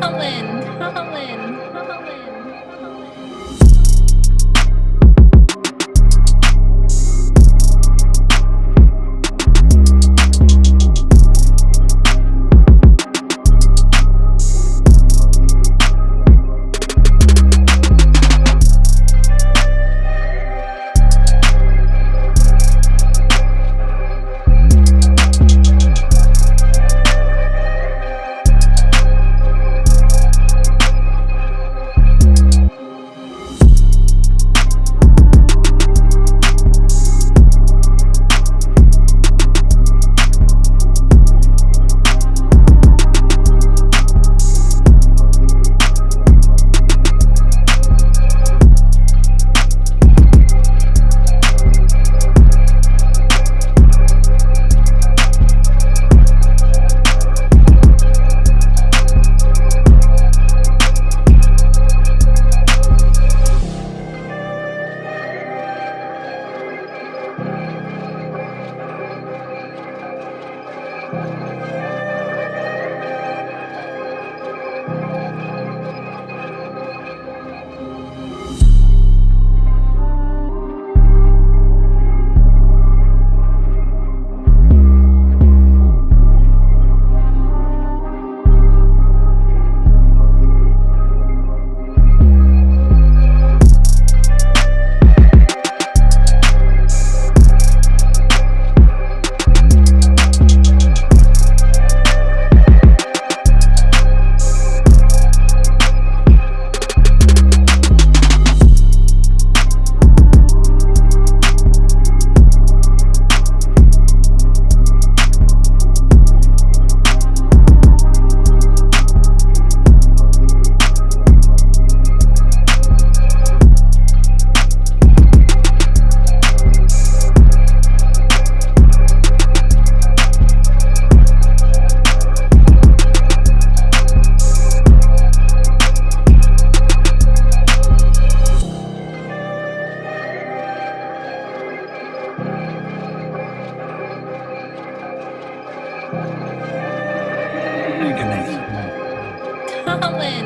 Colin, Colin. Come on.